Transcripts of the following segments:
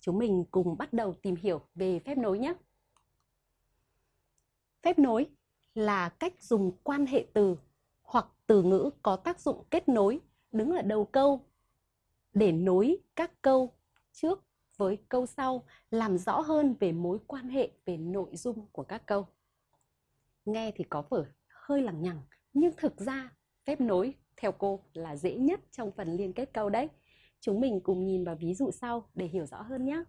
chúng mình cùng bắt đầu tìm hiểu về phép nối nhé. Phép nối là cách dùng quan hệ từ hoặc từ ngữ có tác dụng kết nối, đứng ở đầu câu, để nối các câu trước với câu sau, làm rõ hơn về mối quan hệ, về nội dung của các câu. Nghe thì có vẻ hơi lằng nhằng, nhưng thực ra phép nối theo cô là dễ nhất trong phần liên kết câu đấy. Chúng mình cùng nhìn vào ví dụ sau để hiểu rõ hơn nhé.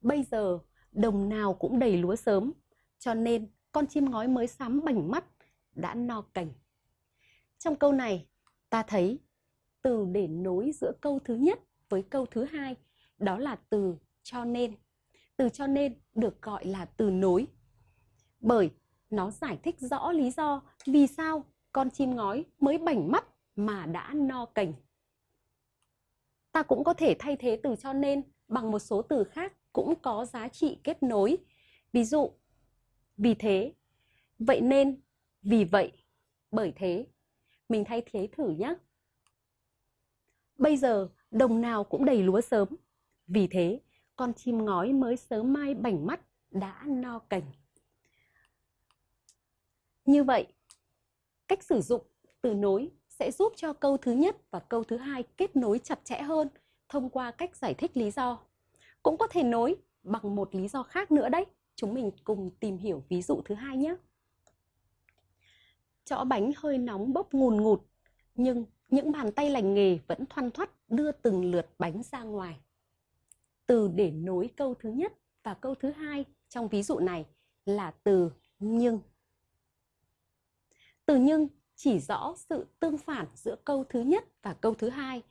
Bây giờ đồng nào cũng đầy lúa sớm, cho nên con chim ngói mới sắm bảnh mắt đã no cành. Trong câu này, ta thấy từ để nối giữa câu thứ nhất với câu thứ hai, đó là từ cho nên. Từ cho nên được gọi là từ nối. Bởi nó giải thích rõ lý do vì sao con chim ngói mới bảnh mắt mà đã no cành. Ta cũng có thể thay thế từ cho nên bằng một số từ khác cũng có giá trị kết nối. Ví dụ, vì thế, vậy nên, vì vậy, bởi thế. Mình thay thế thử nhé. Bây giờ, đồng nào cũng đầy lúa sớm. Vì thế, con chim ngói mới sớm mai bảnh mắt đã no cành. Như vậy, cách sử dụng từ nối sẽ giúp cho câu thứ nhất và câu thứ hai kết nối chặt chẽ hơn thông qua cách giải thích lý do. Cũng có thể nối bằng một lý do khác nữa đấy. Chúng mình cùng tìm hiểu ví dụ thứ hai nhé. Chõ bánh hơi nóng bốc ngùn ngụt, nhưng những bàn tay lành nghề vẫn thoăn thoắt đưa từng lượt bánh ra ngoài. Từ để nối câu thứ nhất và câu thứ hai trong ví dụ này là từ nhưng. Từ nhưng chỉ rõ sự tương phản giữa câu thứ nhất và câu thứ hai.